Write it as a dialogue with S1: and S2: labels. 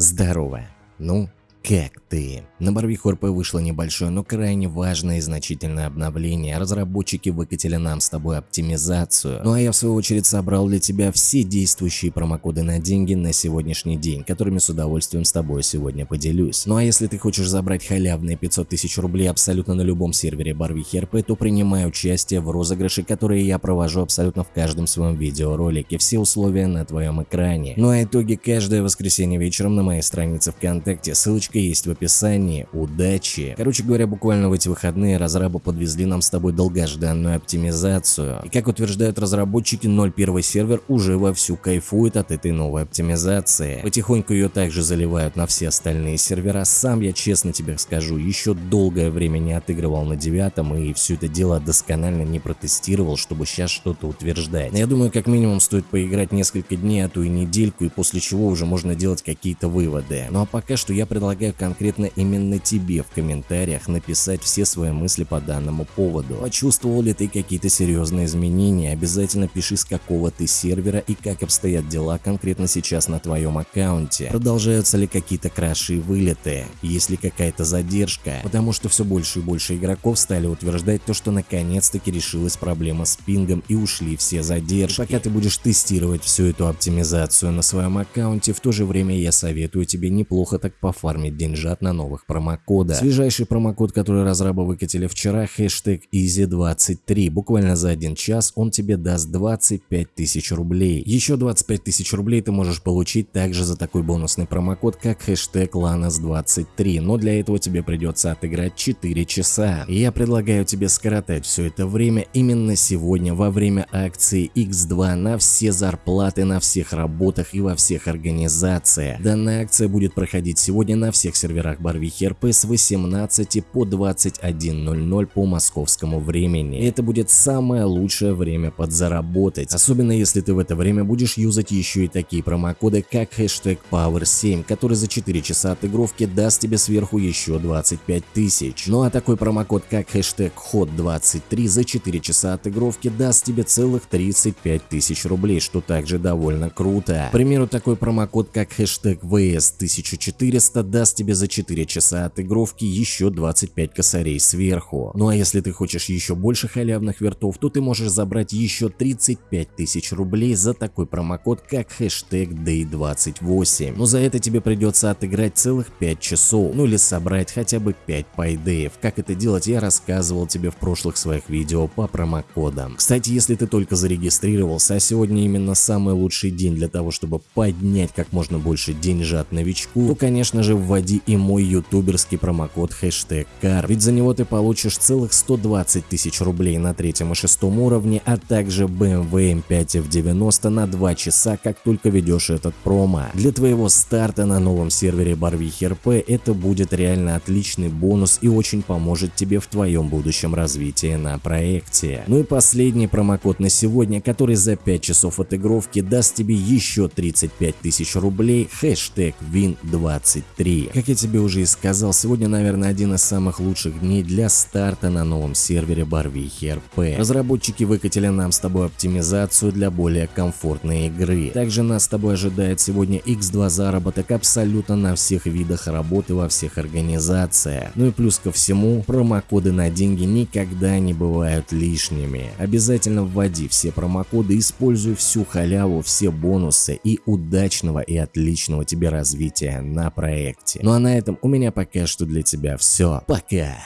S1: Здорово. Ну, как ты? На Барвиху РП вышло небольшое, но крайне важное и значительное обновление. Разработчики выкатили нам с тобой оптимизацию. Ну а я в свою очередь собрал для тебя все действующие промокоды на деньги на сегодняшний день, которыми с удовольствием с тобой сегодня поделюсь. Ну а если ты хочешь забрать халявные 500 тысяч рублей абсолютно на любом сервере Барвихи РП, то принимай участие в розыгрыше, которые я провожу абсолютно в каждом своем видеоролике. Все условия на твоем экране. Ну а итоги каждое воскресенье вечером на моей странице ВКонтакте. Ссылочка ссылочка есть в описании. Удачи! Короче говоря, буквально в эти выходные разрабы подвезли нам с тобой долгожданную оптимизацию. И как утверждают разработчики, 0.1 сервер уже вовсю кайфует от этой новой оптимизации. Потихоньку ее также заливают на все остальные сервера. Сам я честно тебе скажу, еще долгое время не отыгрывал на девятом и все это дело досконально не протестировал, чтобы сейчас что-то утверждать. Я думаю, как минимум стоит поиграть несколько дней, а то и недельку, и после чего уже можно делать какие-то выводы. Ну а пока что я предлагаю предлагаю конкретно именно тебе в комментариях написать все свои мысли по данному поводу. Почувствовал ли ты какие-то серьезные изменения? Обязательно пиши с какого ты сервера и как обстоят дела конкретно сейчас на твоем аккаунте. Продолжаются ли какие-то краши и вылеты? Есть ли какая-то задержка? Потому что все больше и больше игроков стали утверждать то, что наконец-таки решилась проблема с пингом и ушли все задержки. Пока ты будешь тестировать всю эту оптимизацию на своем аккаунте, в то же время я советую тебе неплохо так пофармить деньжат на новых промокодах. Свежайший промокод, который разрабы выкатили вчера, хэштег EASY23. Буквально за один час он тебе даст 25 тысяч рублей. Еще 25 тысяч рублей ты можешь получить также за такой бонусный промокод, как хэштег LANAS23, но для этого тебе придется отыграть 4 часа. И я предлагаю тебе скоротать все это время именно сегодня во время акции X2 на все зарплаты на всех работах и во всех организациях. Данная акция будет проходить сегодня на всех серверах Барвихи РП с 18 по 21.00 по московскому времени. Это будет самое лучшее время подзаработать, особенно если ты в это время будешь юзать еще и такие промокоды, как хэштег Power7, который за 4 часа отыгровки даст тебе сверху еще 25 тысяч. Ну а такой промокод, как хэштег HOT23 за 4 часа отыгровки даст тебе целых 35 тысяч рублей, что также довольно круто. К примеру, такой промокод, как хэштег VS1400 даст тебе за 4 часа отыгровки еще 25 косарей сверху. Ну а если ты хочешь еще больше халявных вертов, то ты можешь забрать еще 35 тысяч рублей за такой промокод, как хэштег Day28. Но за это тебе придется отыграть целых 5 часов, ну или собрать хотя бы 5 пайдеев. Как это делать я рассказывал тебе в прошлых своих видео по промокодам. Кстати, если ты только зарегистрировался, а сегодня именно самый лучший день для того, чтобы поднять как можно больше деньжат новичку, то конечно же вводи вводи и мой ютуберский промокод хэштег CAR, ведь за него ты получишь целых 120 тысяч рублей на третьем и шестом уровне, а также BMW M5 F90 на 2 часа, как только ведешь этот промо. Для твоего старта на новом сервере Барвихи РП это будет реально отличный бонус и очень поможет тебе в твоем будущем развитии на проекте. Ну и последний промокод на сегодня, который за 5 часов отыгровки даст тебе еще 35 тысяч рублей, хэштег WIN23. Как я тебе уже и сказал, сегодня, наверное, один из самых лучших дней для старта на новом сервере Барвихи РП. Разработчики выкатили нам с тобой оптимизацию для более комфортной игры. Также нас с тобой ожидает сегодня X2 заработок абсолютно на всех видах работы во всех организациях. Ну и плюс ко всему, промокоды на деньги никогда не бывают лишними. Обязательно вводи все промокоды, используй всю халяву, все бонусы и удачного и отличного тебе развития на проекте. Ну а на этом у меня пока что для тебя все. Пока!